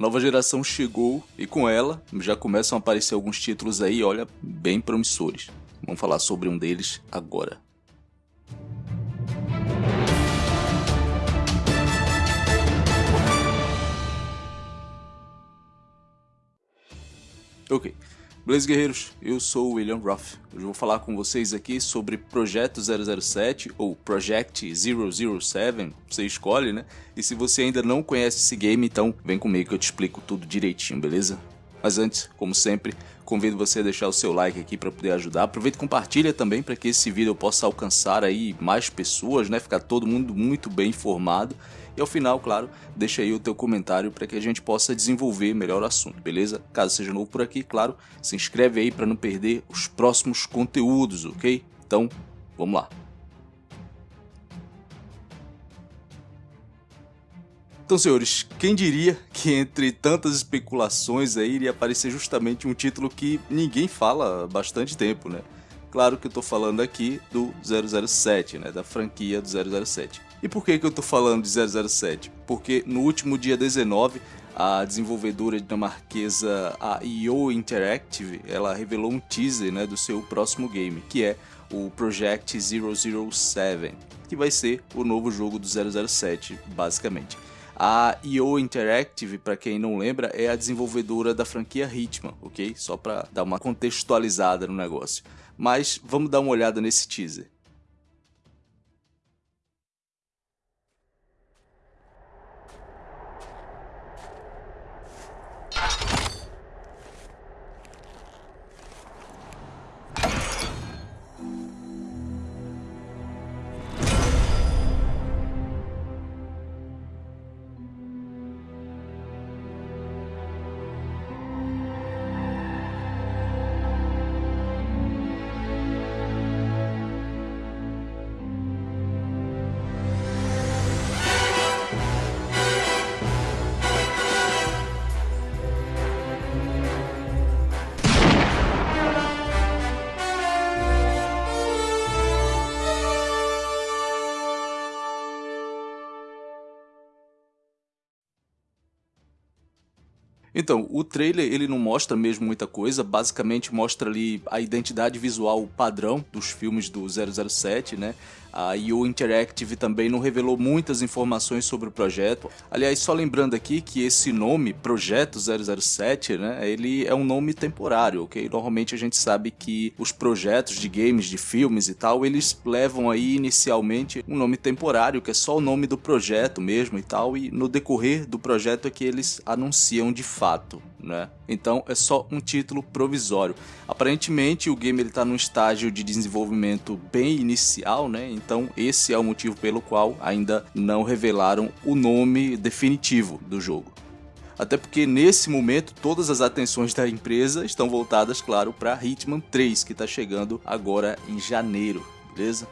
Nova geração chegou e com ela já começam a aparecer alguns títulos aí, olha, bem promissores. Vamos falar sobre um deles agora. Ok, Beleza, guerreiros? Eu sou o William Ruff. Hoje vou falar com vocês aqui sobre Projeto 007 ou Project 007, você escolhe, né? E se você ainda não conhece esse game, então vem comigo que eu te explico tudo direitinho, beleza? Mas antes, como sempre, convido você a deixar o seu like aqui para poder ajudar. Aproveita e compartilha também para que esse vídeo possa alcançar aí mais pessoas, né? Ficar todo mundo muito bem informado. E ao final, claro, deixa aí o teu comentário para que a gente possa desenvolver melhor o assunto, beleza? Caso seja novo por aqui, claro, se inscreve aí para não perder os próximos conteúdos, ok? Então, vamos lá. Então, senhores, quem diria que entre tantas especulações aí iria aparecer justamente um título que ninguém fala há bastante tempo, né? Claro que eu tô falando aqui do 007, né, da franquia do 007. E por que, que eu tô falando de 007? Porque no último dia 19, a desenvolvedora dinamarquesa a IO Interactive, ela revelou um teaser né, do seu próximo game, que é o Project 007, que vai ser o novo jogo do 007, basicamente. A IO Interactive, para quem não lembra, é a desenvolvedora da franquia Hitman, ok? Só para dar uma contextualizada no negócio. Mas vamos dar uma olhada nesse teaser. Então, o trailer ele não mostra mesmo muita coisa, basicamente mostra ali a identidade visual padrão dos filmes do 007, né? A IO Interactive também não revelou muitas informações sobre o projeto. Aliás, só lembrando aqui que esse nome, Projeto 007, né, ele é um nome temporário, ok? Normalmente a gente sabe que os projetos de games, de filmes e tal, eles levam aí inicialmente um nome temporário, que é só o nome do projeto mesmo e tal, e no decorrer do projeto é que eles anunciam de fato né? Então é só um título provisório. Aparentemente o game está num estágio de desenvolvimento bem inicial, né? Então esse é o motivo pelo qual ainda não revelaram o nome definitivo do jogo. Até porque nesse momento todas as atenções da empresa estão voltadas, claro, para Hitman 3, que está chegando agora em janeiro, beleza?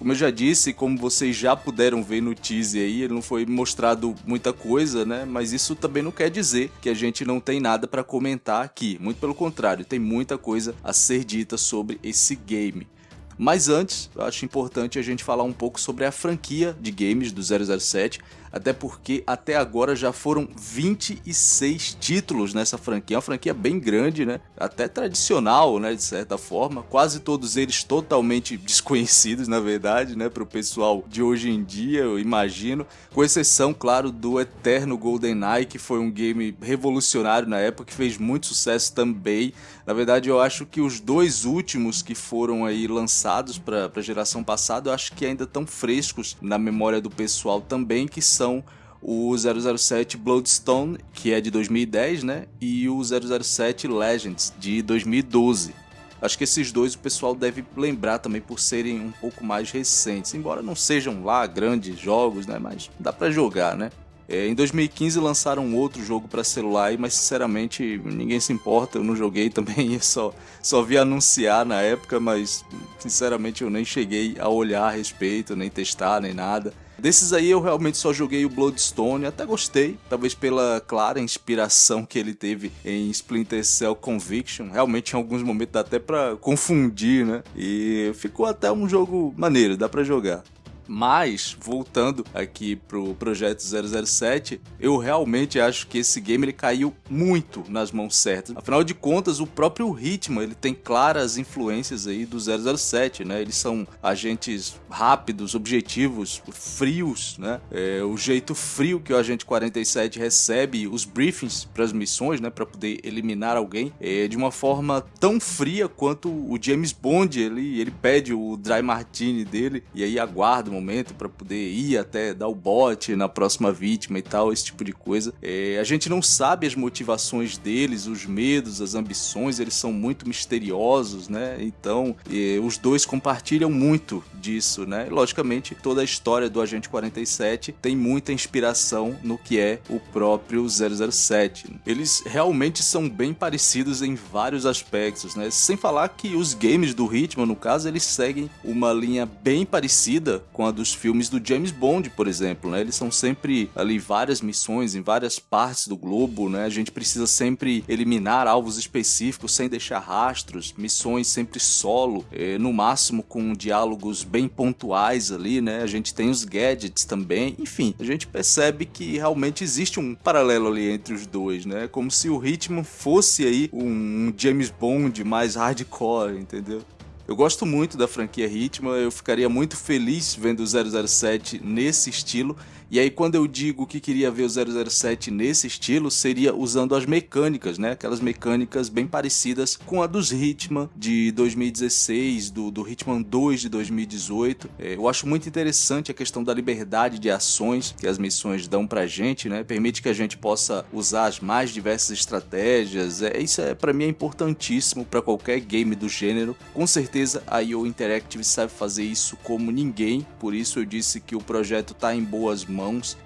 Como eu já disse, como vocês já puderam ver no teaser aí, não foi mostrado muita coisa, né? Mas isso também não quer dizer que a gente não tem nada para comentar aqui. Muito pelo contrário, tem muita coisa a ser dita sobre esse game. Mas antes, eu acho importante a gente falar um pouco sobre a franquia de games do 007, até porque até agora já foram 26 títulos nessa franquia, é uma franquia bem grande, né? Até tradicional, né, de certa forma, quase todos eles totalmente desconhecidos, na verdade, né, para o pessoal de hoje em dia, eu imagino, com exceção, claro, do eterno GoldenEye, que foi um game revolucionário na época, que fez muito sucesso também. Na verdade, eu acho que os dois últimos que foram aí lançados para a geração passada, eu acho que ainda estão frescos na memória do pessoal também, que são o 007 Bloodstone, que é de 2010, né? E o 007 Legends, de 2012. Acho que esses dois o pessoal deve lembrar também por serem um pouco mais recentes, embora não sejam lá grandes jogos, né? Mas dá para jogar, né? É, em 2015 lançaram outro jogo para celular, mas sinceramente ninguém se importa, eu não joguei também, só, só vi anunciar na época, mas sinceramente eu nem cheguei a olhar a respeito, nem testar, nem nada. Desses aí eu realmente só joguei o Bloodstone, até gostei, talvez pela clara inspiração que ele teve em Splinter Cell Conviction. Realmente em alguns momentos dá até pra confundir, né? E ficou até um jogo maneiro, dá pra jogar. Mas, voltando aqui pro projeto 007, eu realmente acho que esse game ele caiu muito nas mãos certas. Afinal de contas, o próprio ritmo, ele tem claras influências aí do 007, né? Eles são agentes rápidos, objetivos, frios, né? É, o jeito frio que o agente 47 recebe os briefings para as missões, né, para poder eliminar alguém, é de uma forma tão fria quanto o James Bond, ele ele pede o dry martini dele e aí aguarda momento para poder ir até dar o bote na próxima vítima e tal, esse tipo de coisa. É, a gente não sabe as motivações deles, os medos, as ambições, eles são muito misteriosos, né? Então, é, os dois compartilham muito disso, né? Logicamente, toda a história do Agente 47 tem muita inspiração no que é o próprio 007. Eles realmente são bem parecidos em vários aspectos, né? Sem falar que os games do Hitman, no caso, eles seguem uma linha bem parecida com a dos filmes do James Bond, por exemplo, né? Eles são sempre ali várias missões em várias partes do globo, né? A gente precisa sempre eliminar alvos específicos sem deixar rastros, missões sempre solo, eh, no máximo com diálogos bem pontuais ali, né? A gente tem os gadgets também, enfim, a gente percebe que realmente existe um paralelo ali entre os dois, né? Como se o ritmo fosse aí um James Bond mais hardcore, entendeu? Eu gosto muito da franquia Hitman, eu ficaria muito feliz vendo o 007 nesse estilo e aí quando eu digo que queria ver o 007 nesse estilo, seria usando as mecânicas, né? Aquelas mecânicas bem parecidas com a dos Hitman de 2016, do, do Hitman 2 de 2018. É, eu acho muito interessante a questão da liberdade de ações que as missões dão pra gente, né? Permite que a gente possa usar as mais diversas estratégias. É, isso é para mim é importantíssimo para qualquer game do gênero. Com certeza a IO Interactive sabe fazer isso como ninguém, por isso eu disse que o projeto tá em boas mãos mãos.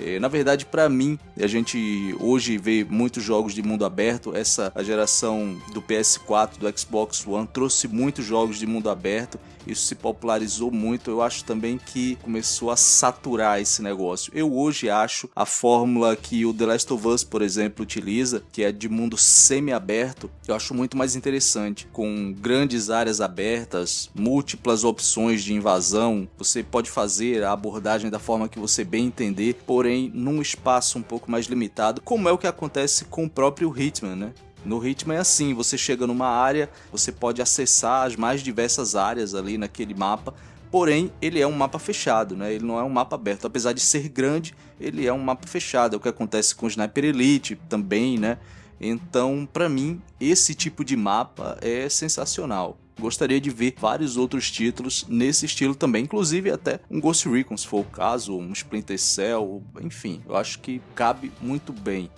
É, na verdade, para mim, a gente hoje vê muitos jogos de mundo aberto. Essa a geração do PS4, do Xbox One trouxe muitos jogos de mundo aberto isso se popularizou muito. Eu acho também que começou a saturar esse negócio. Eu hoje acho a fórmula que o The Last of Us, por exemplo, utiliza, que é de mundo semi-aberto, eu acho muito mais interessante, com grandes áreas abertas, múltiplas opções de invasão. Você pode fazer a abordagem da forma que você bem entender, porém num espaço um pouco mais limitado, como é o que acontece com o próprio Hitman, né? No ritmo é assim, você chega numa área, você pode acessar as mais diversas áreas ali naquele mapa, porém ele é um mapa fechado, né? Ele não é um mapa aberto, apesar de ser grande, ele é um mapa fechado, é o que acontece com o Sniper Elite também, né? Então, para mim, esse tipo de mapa é sensacional. Gostaria de ver vários outros títulos nesse estilo também, inclusive até um Ghost Recon, se for o caso, um Splinter Cell, enfim, eu acho que cabe muito bem.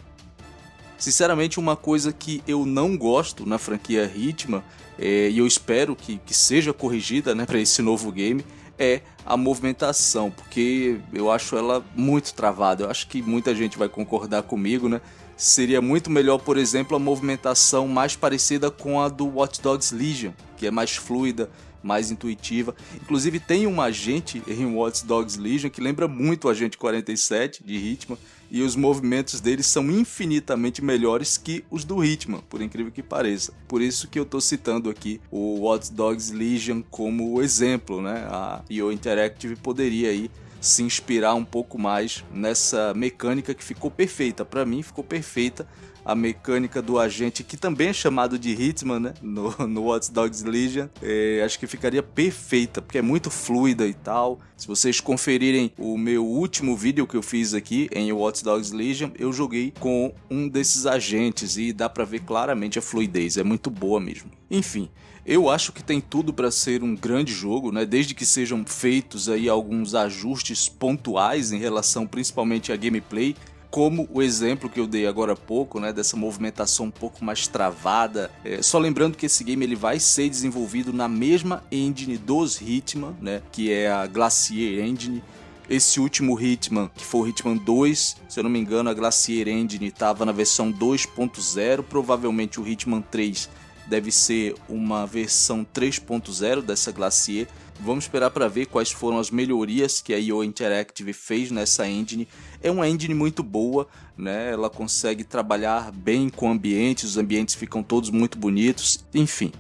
Sinceramente, uma coisa que eu não gosto na franquia Hitman, é, e eu espero que, que seja corrigida né, para esse novo game, é a movimentação, porque eu acho ela muito travada. Eu acho que muita gente vai concordar comigo, né? Seria muito melhor, por exemplo, a movimentação mais parecida com a do Watch Dogs Legion, que é mais fluida, mais intuitiva. Inclusive tem um agente em Watch Dogs Legion que lembra muito o Agente 47 de Hitman, e os movimentos deles são infinitamente melhores que os do Hitman, por incrível que pareça. Por isso que eu estou citando aqui o Watch Dogs Legion como exemplo, né? A IO Interactive poderia aí se inspirar um pouco mais nessa mecânica que ficou perfeita. Para mim, ficou perfeita a mecânica do agente, que também é chamado de Hitman, né? No, no Watch Dogs Legion. É, acho que ficaria perfeita, porque é muito fluida e tal. Se vocês conferirem o meu último vídeo que eu fiz aqui em Watch Dogs Legion, eu joguei com um desses agentes e dá pra ver claramente a fluidez, é muito boa mesmo. Enfim, eu acho que tem tudo para ser um grande jogo, né? Desde que sejam feitos aí alguns ajustes pontuais em relação principalmente à gameplay como o exemplo que eu dei agora há pouco, né, dessa movimentação um pouco mais travada. É, só lembrando que esse game ele vai ser desenvolvido na mesma engine dos Hitman, né, que é a Glacier Engine. Esse último Hitman, que foi o Hitman 2, se eu não me engano, a Glacier Engine estava na versão 2.0, provavelmente o Hitman 3 deve ser uma versão 3.0 dessa Glacier. Vamos esperar para ver quais foram as melhorias que a IO Interactive fez nessa engine. É uma engine muito boa, né? Ela consegue trabalhar bem com ambientes, os ambientes ficam todos muito bonitos, enfim.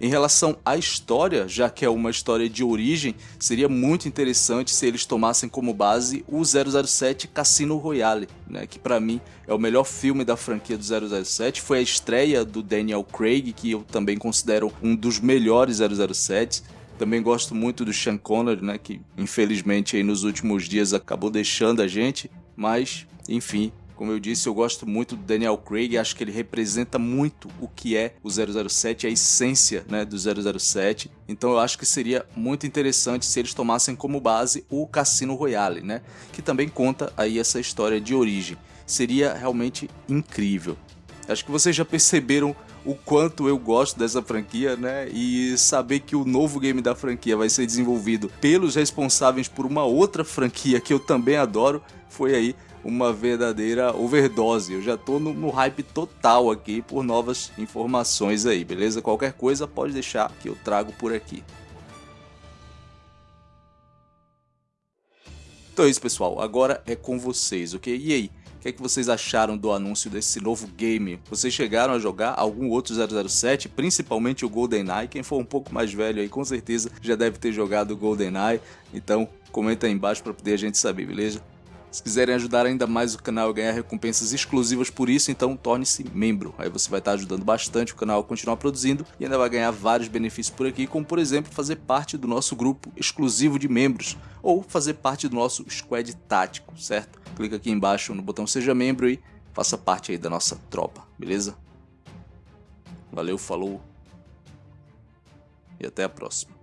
Em relação à história, já que é uma história de origem, seria muito interessante se eles tomassem como base o 007 Cassino Royale, né, que para mim é o melhor filme da franquia do 007, foi a estreia do Daniel Craig, que eu também considero um dos melhores 007. Também gosto muito do Sean Connery, né, que infelizmente aí nos últimos dias acabou deixando a gente, mas enfim, como eu disse, eu gosto muito do Daniel Craig, acho que ele representa muito o que é o 007, a essência né, do 007. Então eu acho que seria muito interessante se eles tomassem como base o Cassino Royale, né, que também conta aí essa história de origem. Seria realmente incrível. Acho que vocês já perceberam o quanto eu gosto dessa franquia, né? E saber que o novo game da franquia vai ser desenvolvido pelos responsáveis por uma outra franquia que eu também adoro, foi aí uma verdadeira overdose. Eu já tô no, no, hype total aqui por novas informações aí, beleza? Qualquer coisa pode deixar que eu trago por aqui. Então é isso, pessoal. Agora é com vocês, ok? E aí? O que, é que vocês acharam do anúncio desse novo game? Vocês chegaram a jogar algum outro 007, principalmente o GoldenEye? Quem for um pouco mais velho aí, com certeza já deve ter jogado o GoldenEye. Então, comenta aí embaixo para poder a gente saber, beleza? Se quiserem ajudar ainda mais o canal a ganhar recompensas exclusivas por isso, então torne-se membro. Aí você vai estar ajudando bastante o canal a continuar produzindo e ainda vai ganhar vários benefícios por aqui, como por exemplo fazer parte do nosso grupo exclusivo de membros ou fazer parte do nosso squad tático, certo? Clica aqui embaixo no botão seja membro e faça parte aí da nossa tropa, beleza? Valeu, falou e até a próxima.